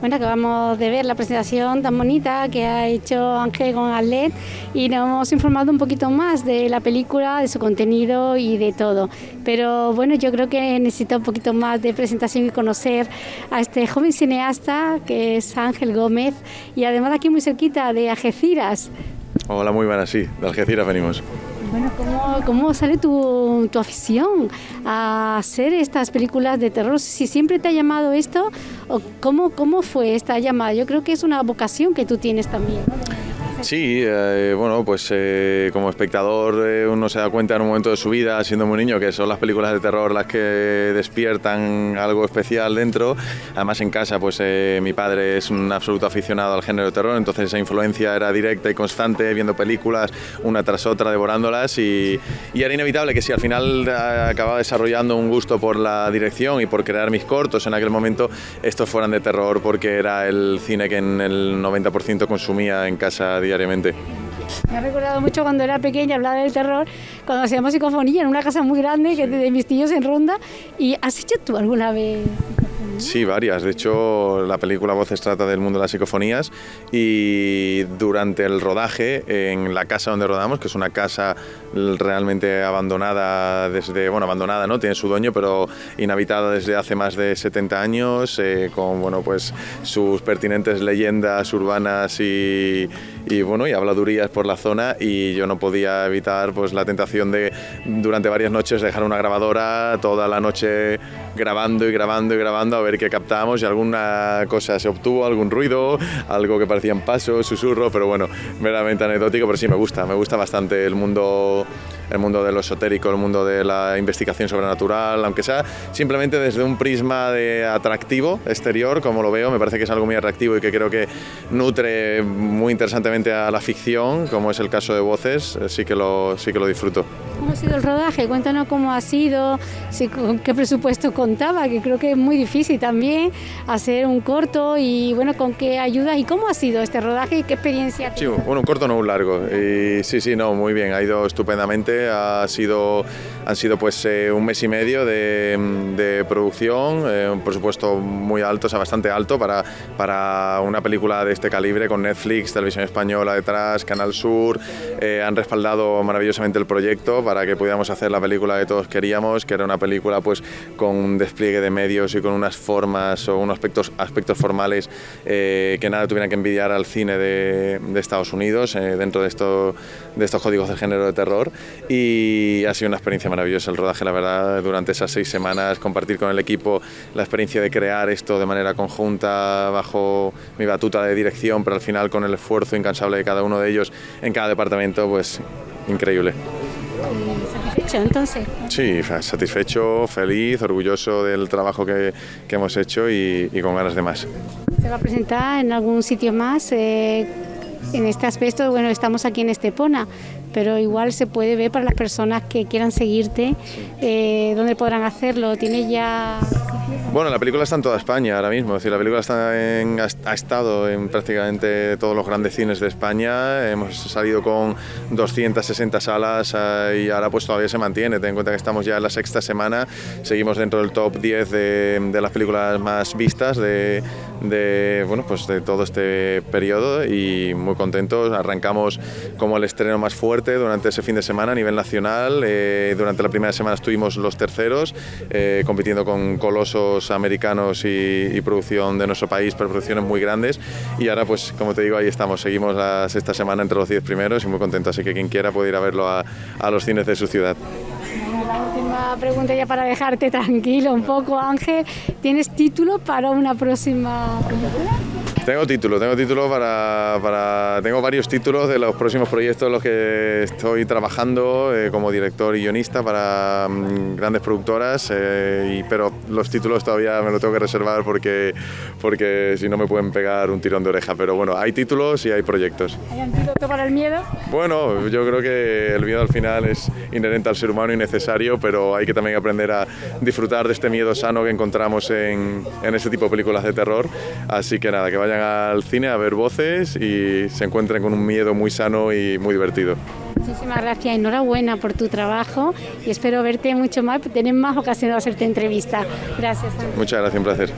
Bueno, acabamos de ver la presentación tan bonita que ha hecho Ángel con Arlet y nos hemos informado un poquito más de la película, de su contenido y de todo. Pero bueno, yo creo que necesita un poquito más de presentación y conocer a este joven cineasta que es Ángel Gómez y además aquí muy cerquita de Algeciras. Hola, muy buenas, sí, de Algeciras venimos. Bueno, ¿cómo, cómo sale tu, tu, afición a hacer estas películas de terror? Si siempre te ha llamado esto, cómo, ¿cómo fue esta llamada? Yo creo que es una vocación que tú tienes también. Sí, eh, bueno, pues eh, como espectador eh, uno se da cuenta en un momento de su vida, siendo muy niño, que son las películas de terror las que despiertan algo especial dentro. Además en casa, pues mi padre es un absoluto aficionado al género de terror, entonces esa influencia era directa y constante, viendo películas una tras otra, devorándolas y, y era inevitable que si al final acababa desarrollando un gusto por la dirección y por crear mis cortos en aquel momento, estos fueran de terror porque era el cine que en el 90% consumía en casa diariamente. Me ha recordado mucho cuando era pequeña, hablaba del terror, cuando hacíamos psicofonía en una casa muy grande que de mis tíos en Ronda. ¿Y has hecho tú alguna vez Sí, varias. De hecho, la película Voces trata del mundo de las psicofonías y durante el rodaje, en la casa donde rodamos, que es una casa realmente abandonada desde, bueno, abandonada, ¿no? Tiene su dueño, pero inhabitada desde hace más de 70 años, eh, con, bueno, pues sus pertinentes leyendas urbanas y, y, bueno, y habladurías por la zona y yo no podía evitar pues la tentación de durante varias noches dejar una grabadora toda la noche grabando y grabando y grabando a ver qué captábamos y alguna cosa se obtuvo, algún ruido, algo que parecían pasos, susurros, pero bueno, meramente anecdótico, pero sí me gusta, me gusta bastante el mundo el mundo de lo esotérico, el mundo de la investigación sobrenatural, aunque sea simplemente desde un prisma de atractivo exterior, como lo veo, me parece que es algo muy atractivo y que creo que nutre muy interesantemente a la ficción, como es el caso de Voces, sí que lo, sí que lo disfruto. ¿Cómo ha sido el rodaje? Cuéntanos cómo ha sido, si, con qué presupuesto contaba, que creo que es muy difícil también hacer un corto y bueno, con qué ayudas y cómo ha sido este rodaje y qué experiencia. Sí, bueno, un corto no un largo. Y sí, sí, no, muy bien, ha ido estupendamente, ha sido, han sido pues eh, un mes y medio de, de producción, eh, un presupuesto muy alto, o sea, bastante alto para, para una película de este calibre con Netflix, Televisión Española detrás, Canal Sur, eh, han respaldado maravillosamente el proyecto para que pudiéramos hacer la película que todos queríamos, que era una película pues con un despliegue de medios y con unas formas o unos aspectos, aspectos formales eh, que nada tuvieran que envidiar al cine de, de Estados Unidos eh, dentro de, esto, de estos códigos de género de terror y ha sido una experiencia maravillosa el rodaje, la verdad, durante esas seis semanas, compartir con el equipo la experiencia de crear esto de manera conjunta bajo mi batuta de dirección, pero al final con el esfuerzo incansable de cada uno de ellos en cada departamento, pues increíble. ¿Satisfecho entonces? Sí, satisfecho, feliz, orgulloso del trabajo que, que hemos hecho y, y, con ganas de más. ¿Se va a presentar en algún sitio más? Eh, en este aspecto, bueno, estamos aquí en Estepona, pero igual se puede ver para las personas que quieran seguirte, eh, ¿dónde podrán hacerlo? ¿Tiene ya...? Bueno, la película está en toda España ahora mismo, es decir, la película está en, ha estado en prácticamente todos los grandes cines de España, hemos salido con 260 salas eh, y ahora pues todavía se mantiene, ten en cuenta que estamos ya en la sexta semana, seguimos dentro del top 10 de, de las películas más vistas de, de, bueno, pues de todo este periodo y muy contentos, arrancamos como el estreno más fuerte durante ese fin de semana a nivel nacional, eh, durante la primera semana estuvimos los terceros, eh, compitiendo con colosos americanos y, producción de nuestro país, pero producciones muy grandes. Y ahora, pues como te digo, ahí estamos, seguimos la sexta semana entre los 10 primeros y muy contentos. Así que quien quiera puede ir a verlo a los cines de su ciudad. Pregunta ya para dejarte tranquilo un poco, Ángel. ¿Tienes título para una próxima? Tengo título, tengo título para, para, Tengo varios títulos de los próximos proyectos en los que estoy trabajando eh, como director y guionista para um, grandes productoras, eh, y, pero los títulos todavía me los tengo que reservar porque, porque si no me pueden pegar un tirón de oreja. Pero bueno, hay títulos y hay proyectos. ¿Hay antídoto para el miedo? Bueno, yo creo que el miedo al final es inherente al ser humano y necesario, pero hay que también aprender a disfrutar de este miedo sano que encontramos en, en este tipo de películas de terror. Así que nada, que vayan al cine a ver voces y se encuentren con un miedo muy sano y muy divertido. Muchísimas gracias, enhorabuena por tu trabajo y espero verte mucho más, tener más ocasiones de hacerte entrevista. Gracias. Muchas gracias, un placer.